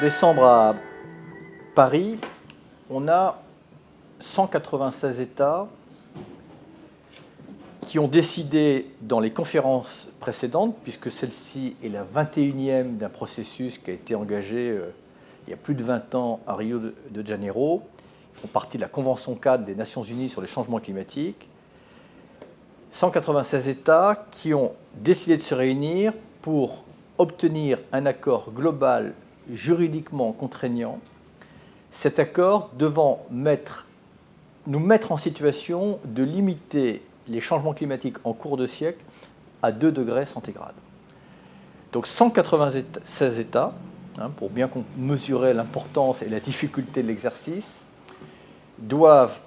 Décembre à Paris, on a 196 États qui ont décidé dans les conférences précédentes, puisque celle-ci est la 21e d'un processus qui a été engagé euh, il y a plus de 20 ans à Rio de Janeiro, ils font partie de la Convention cadre des Nations Unies sur les changements climatiques, 196 États qui ont décidé de se réunir pour obtenir un accord global juridiquement contraignant, cet accord devant nous mettre en situation de limiter les changements climatiques en cours de siècle à 2 degrés centigrades. Donc 196 États, hein, pour bien mesurer l'importance et la difficulté de l'exercice, doivent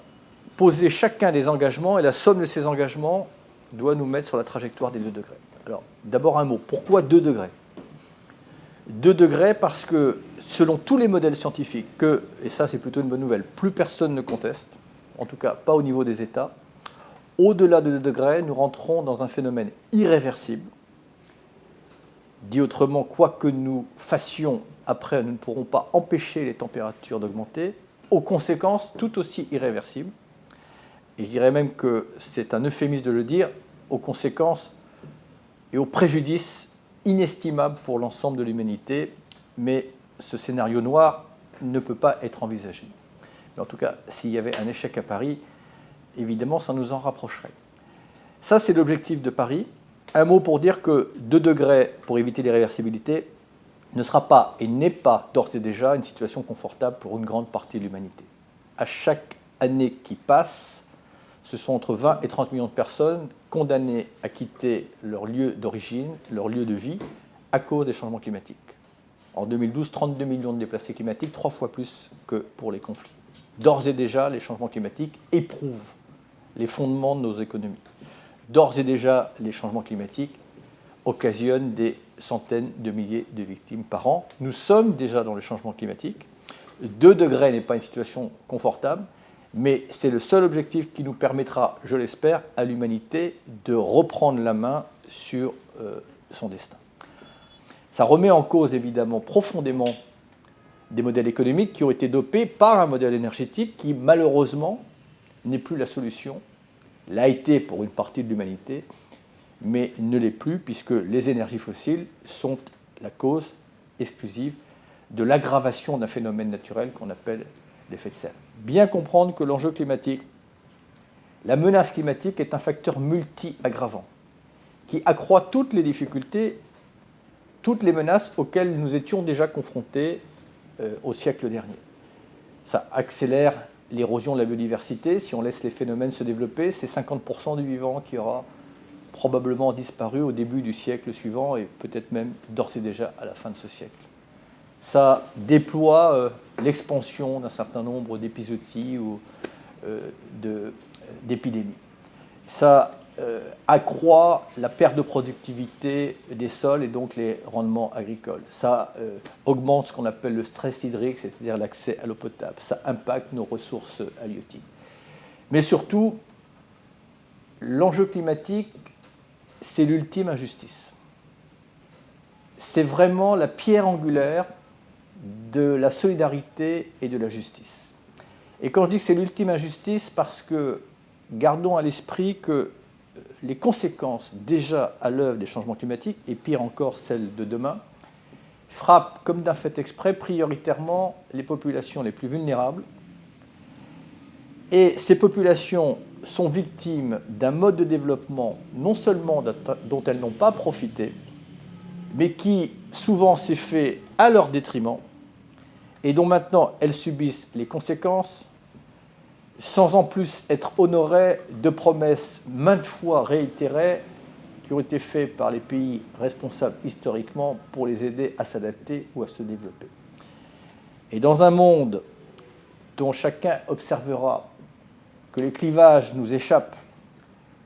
poser chacun des engagements et la somme de ces engagements doit nous mettre sur la trajectoire des 2 degrés. Alors, d'abord un mot. Pourquoi 2 degrés? 2 degrés parce que, selon tous les modèles scientifiques, que, et ça c'est plutôt une bonne nouvelle, plus personne ne conteste, en tout cas pas au niveau des États, au-delà de 2 degrés, nous rentrons dans un phénomène irréversible. Dit autrement, quoi que nous fassions après, nous ne pourrons pas empêcher les températures d'augmenter, aux conséquences tout aussi irréversibles. Et je dirais même que c'est un euphémisme de le dire, aux conséquences et aux préjudices inestimable pour l'ensemble de l'humanité, mais ce scénario noir ne peut pas être envisagé. Mais en tout cas, s'il y avait un échec à Paris, évidemment, ça nous en rapprocherait. Ça, c'est l'objectif de Paris. Un mot pour dire que 2 degrés pour éviter l'irréversibilité ne sera pas et n'est pas d'ores et déjà une situation confortable pour une grande partie de l'humanité. À chaque année qui passe, ce sont entre 20 et 30 millions de personnes condamnées à quitter leur lieu d'origine, leur lieu de vie, à cause des changements climatiques. En 2012, 32 millions de déplacés climatiques, trois fois plus que pour les conflits. D'ores et déjà, les changements climatiques éprouvent les fondements de nos économies. D'ores et déjà, les changements climatiques occasionnent des centaines de milliers de victimes par an. Nous sommes déjà dans le changement climatique. 2 degrés n'est pas une situation confortable, mais c'est le seul objectif qui nous permettra, je l'espère, à l'humanité de reprendre la main sur euh, son destin. Ça remet en cause évidemment profondément des modèles économiques qui ont été dopés par un modèle énergétique qui malheureusement n'est plus la solution, l'a été pour une partie de l'humanité, mais ne l'est plus puisque les énergies fossiles sont la cause exclusive de l'aggravation d'un phénomène naturel qu'on appelle l'effet de serre. Bien comprendre que l'enjeu climatique, la menace climatique est un facteur multi-aggravant qui accroît toutes les difficultés, toutes les menaces auxquelles nous étions déjà confrontés euh, au siècle dernier. Ça accélère l'érosion de la biodiversité. Si on laisse les phénomènes se développer, c'est 50% du vivant qui aura probablement disparu au début du siècle suivant et peut-être même d'ores et déjà à la fin de ce siècle ça déploie euh, l'expansion d'un certain nombre d'épisodies ou euh, d'épidémies. Ça euh, accroît la perte de productivité des sols et donc les rendements agricoles. Ça augmente ce qu'on appelle le stress hydrique, c'est-à-dire l'accès à l'eau potable. Ça impacte nos ressources halieutiques. Mais surtout, l'enjeu climatique, c'est l'ultime injustice. C'est vraiment la pierre angulaire de la solidarité et de la justice. Et quand je dis que c'est l'ultime injustice, parce que gardons à l'esprit que euh, les conséquences déjà à l'œuvre des changements climatiques, et pire encore celles de demain, frappent comme d'un fait exprès prioritairement les populations les plus vulnérables. Et ces populations sont victimes d'un mode de développement non seulement dont elles n'ont pas profité, mais qui souvent s'est fait à leur détriment, et dont maintenant elles subissent les conséquences sans en plus être honorées de promesses maintes fois réitérées qui ont été faites par les pays responsables historiquement pour les aider à s'adapter ou à se développer. Et dans un monde dont chacun observera que les clivages nous échappent,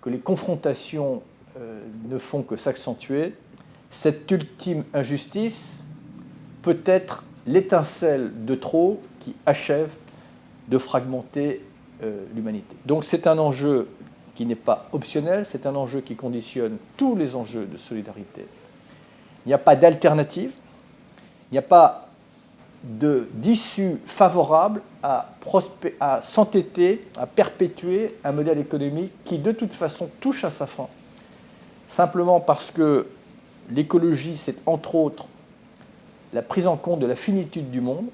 que les confrontations euh, ne font que s'accentuer, cette ultime injustice peut être l'étincelle de trop qui achève de fragmenter euh, l'humanité. Donc c'est un enjeu qui n'est pas optionnel, c'est un enjeu qui conditionne tous les enjeux de solidarité. Il n'y a pas d'alternative, il n'y a pas d'issues favorables à, à s'entêter, à perpétuer un modèle économique qui de toute façon touche à sa fin. Simplement parce que l'écologie, c'est entre autres la prise en compte de la finitude du monde,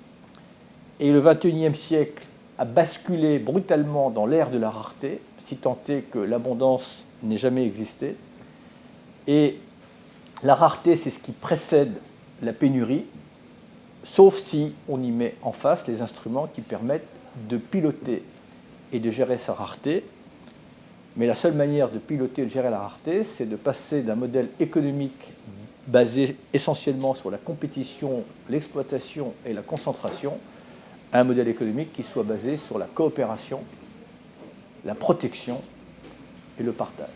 et le XXIe siècle a basculé brutalement dans l'ère de la rareté, si tant est que l'abondance n'ait jamais existé. Et la rareté, c'est ce qui précède la pénurie, sauf si on y met en face les instruments qui permettent de piloter et de gérer sa rareté. Mais la seule manière de piloter et de gérer la rareté, c'est de passer d'un modèle économique basé essentiellement sur la compétition, l'exploitation et la concentration, à un modèle économique qui soit basé sur la coopération, la protection et le partage.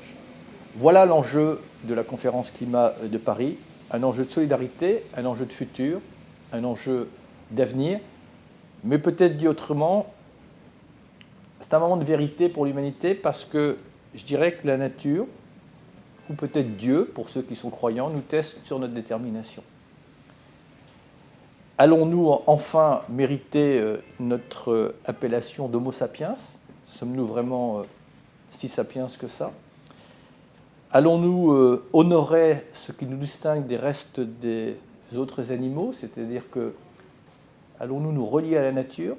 Voilà l'enjeu de la conférence climat de Paris, un enjeu de solidarité, un enjeu de futur, un enjeu d'avenir, mais peut-être dit autrement, c'est un moment de vérité pour l'humanité parce que je dirais que la nature, ou peut-être Dieu, pour ceux qui sont croyants, nous teste sur notre détermination. Allons-nous enfin mériter euh, notre euh, appellation d'Homo sapiens? Sommes-nous vraiment euh, si sapiens que ça? Allons-nous honorer ce qui nous distingue des restes des autres animaux, c'est-à-dire que allons-nous nous relier à la nature,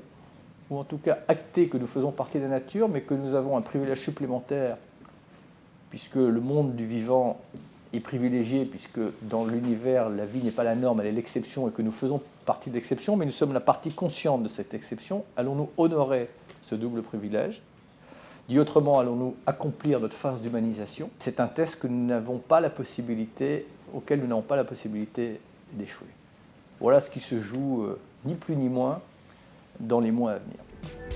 ou en tout cas acter que nous faisons partie de la nature, mais que nous avons un privilège supplémentaire, puisque le monde du vivant est privilégié, puisque dans l'univers, la vie n'est pas la norme, elle est l'exception, et que nous faisons partie de l'exception, mais nous sommes la partie consciente de cette exception. Allons-nous honorer ce double privilège? Dit autrement, allons-nous accomplir notre phase d'humanisation? C'est un test que nous n'avons pas la possibilité, auquel nous n'avons pas la possibilité d'échouer. Voilà ce qui se joue, euh, ni plus ni moins, dans les mois à venir.